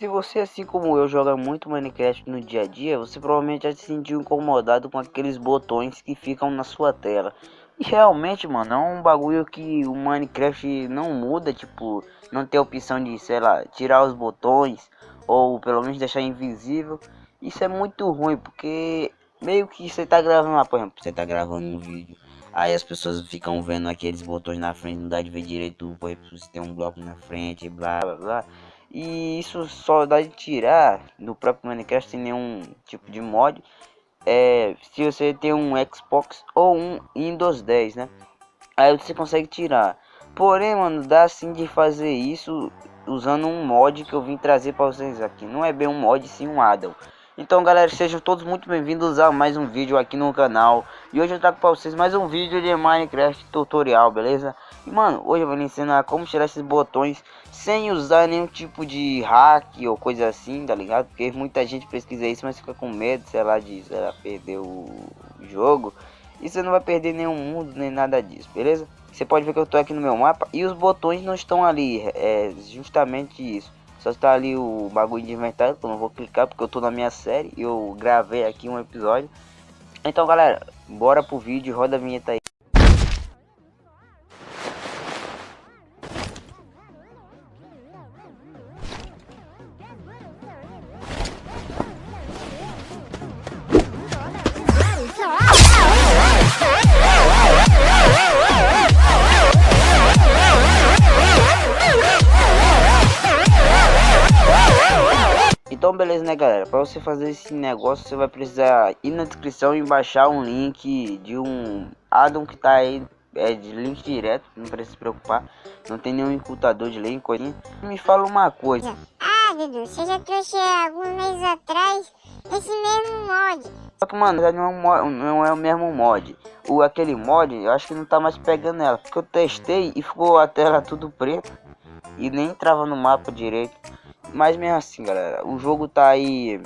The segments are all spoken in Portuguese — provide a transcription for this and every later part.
Se você, assim como eu, joga muito Minecraft no dia a dia, você provavelmente já se sentiu incomodado com aqueles botões que ficam na sua tela. E realmente, mano, é um bagulho que o Minecraft não muda, tipo, não tem opção de, sei lá, tirar os botões ou pelo menos deixar invisível. Isso é muito ruim, porque meio que você tá gravando lá, por exemplo, você tá gravando um vídeo Aí as pessoas ficam vendo aqueles botões na frente, não dá de ver direito, por exemplo, se tem um bloco na frente, blá blá blá. E isso só dá de tirar no próprio Minecraft sem nenhum tipo de mod. É, se você tem um Xbox ou um Windows 10, né? Aí você consegue tirar. Porém, mano, dá sim de fazer isso usando um mod que eu vim trazer para vocês aqui. Não é bem um mod, sim um addon. Então galera, sejam todos muito bem-vindos a mais um vídeo aqui no canal E hoje eu trago para vocês mais um vídeo de Minecraft tutorial, beleza? E mano, hoje eu vou lhe ensinar como tirar esses botões sem usar nenhum tipo de hack ou coisa assim, tá ligado? Porque muita gente pesquisa isso, mas fica com medo, sei lá, de sei lá, perder o jogo E você não vai perder nenhum mundo, nem nada disso, beleza? Você pode ver que eu tô aqui no meu mapa e os botões não estão ali, é justamente isso só está ali o bagulho de inventário, que eu não vou clicar porque eu tô na minha série e eu gravei aqui um episódio. Então galera, bora pro vídeo, roda a vinheta aí. Então beleza né galera, para você fazer esse negócio você vai precisar ir na descrição e baixar um link de um addon que tá aí é de link direto, não precisa se preocupar, não tem nenhum encurtador de link, coisinha. Me fala uma coisa. Ah, Dudu, você já trouxe alguns meses atrás esse mesmo mod. Só que, mano, não é, um mod, não é o mesmo mod. O, aquele mod, eu acho que não tá mais pegando ela. Porque eu testei e ficou a tela tudo preta. E nem entrava no mapa direito. Mas mesmo assim, galera, o jogo tá aí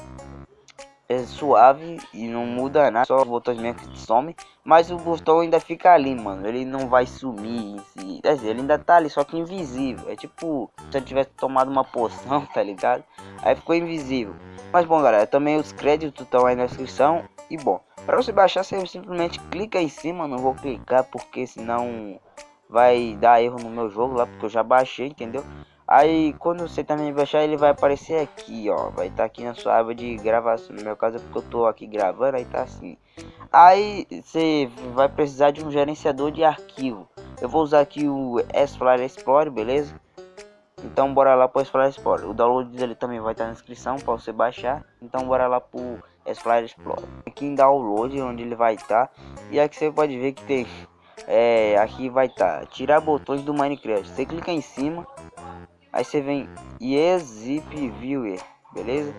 é suave e não muda nada, só os botões mesmo que some, mas o botão ainda fica ali, mano, ele não vai sumir quer dizer, ele ainda tá ali, só que invisível, é tipo, se eu tivesse tomado uma poção, tá ligado? Aí ficou invisível, mas bom galera, também os créditos estão aí na descrição, e bom, para você baixar você simplesmente clica em cima, não vou clicar porque senão vai dar erro no meu jogo lá, porque eu já baixei, entendeu? Aí quando você também baixar ele vai aparecer aqui, ó, vai estar tá aqui na sua aba de gravação, no meu caso é porque eu tô aqui gravando, aí tá assim. Aí você vai precisar de um gerenciador de arquivo. Eu vou usar aqui o S-Flyer Explorer, beleza? Então bora lá pro S-Flyer Explorer. O download dele também vai estar tá na descrição para você baixar. Então bora lá pro S-Flyer Explorer. Aqui em download onde ele vai estar. Tá. E aqui você pode ver que tem é, aqui vai estar tá, tirar botões do Minecraft. Você clica em cima Aí você vem Zip Viewer, beleza?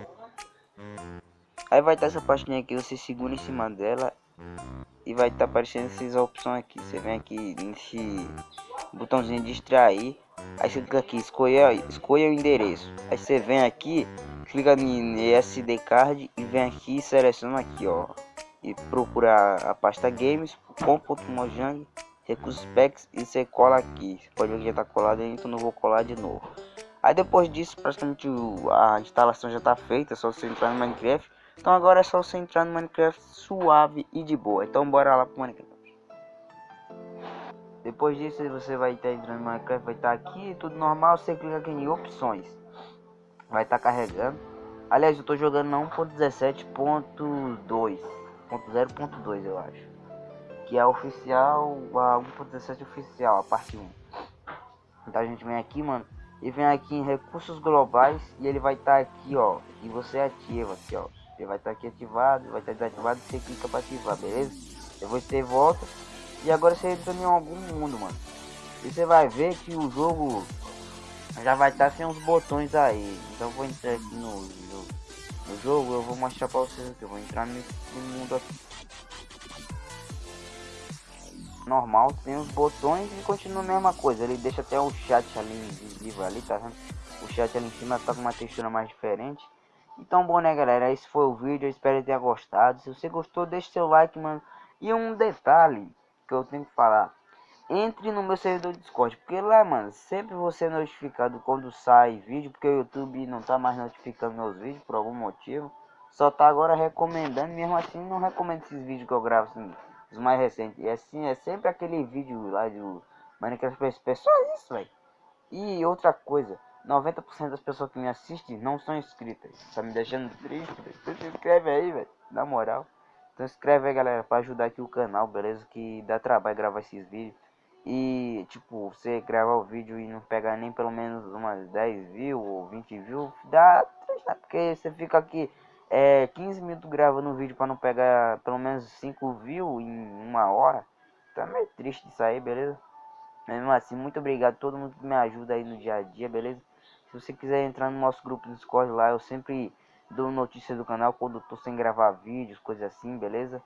Aí vai estar essa pastinha aqui, você segura em cima dela e vai estar aparecendo essas opções aqui. Você vem aqui nesse botãozinho de extrair, aí você clica aqui, escolha, escolha o endereço. Aí você vem aqui, clica em SD card e vem aqui e seleciona aqui, ó, e procura a pasta games com.mojang recursos packs e você cola aqui. Você pode ver que já está colado então não vou colar de novo. Aí depois disso, praticamente a instalação já está feita, é só você entrar no Minecraft. Então agora é só você entrar no Minecraft suave e de boa. Então bora lá pro Minecraft. Depois disso você vai estar entrando no Minecraft, vai estar aqui, tudo normal, você clica aqui em opções. Vai estar carregando. Aliás, eu estou jogando na 1.17.2.0.2 eu acho que é oficial, a 1.17 oficial, a parte 1. Então a gente vem aqui, mano, e vem aqui em recursos globais e ele vai estar tá aqui, ó, e você ativa aqui, ó. Ele vai estar tá aqui ativado, vai estar tá desativado, você clica para ativar, beleza? Depois você volta e agora você entra em algum mundo, mano. E você vai ver que o jogo já vai estar tá sem os botões aí. Então vou entrar aqui no, no, no jogo, eu vou mostrar para vocês aqui. Eu vou entrar nesse mundo aqui normal, tem os botões e continua a mesma coisa. Ele deixa até o chat ali invisível ali, tá vendo? O chat ali em cima tá com uma textura mais diferente. Então, bom, né, galera? Esse foi o vídeo. Eu espero que tenha gostado. Se você gostou, deixe seu like, mano. E um detalhe que eu tenho que falar. entre no meu servidor Discord, porque lá, mano, sempre você é notificado quando sai vídeo, porque o YouTube não tá mais notificando meus vídeos por algum motivo. Só tá agora recomendando, mesmo assim não recomendo esses vídeos que eu gravo, assim, os mais recentes. E assim, é sempre aquele vídeo lá do Minecraft PSP, só isso, velho. E outra coisa, 90% das pessoas que me assistem não são inscritas. Tá me deixando triste, velho. Então se inscreve aí, velho, na moral. Então inscreve aí, galera, pra ajudar aqui o canal, beleza? Que dá trabalho gravar esses vídeos. E, tipo, você gravar o vídeo e não pegar nem pelo menos umas 10 views ou 20 views, dá né? Porque você fica aqui é, 15 minutos gravando um vídeo para não pegar pelo menos 5 views em uma hora. Tá meio triste isso aí, beleza? Mesmo assim, muito obrigado a todo mundo que me ajuda aí no dia a dia, beleza? Se você quiser entrar no nosso grupo do Discord lá, eu sempre dou notícias do canal quando tô sem gravar vídeos, coisas assim, beleza?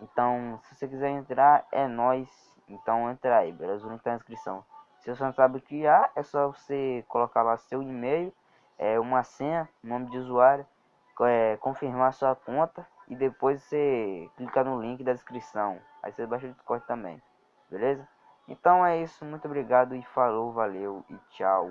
Então, se você quiser entrar, é nós. Então entra aí, beleza? O link tá na descrição. Se você não sabe o que é, é só você colocar lá seu e-mail, é uma senha, nome de usuário, é, confirmar sua conta e depois você clica no link da descrição. Aí você baixa o Discord também, beleza? Então é isso, muito obrigado e falou, valeu e tchau.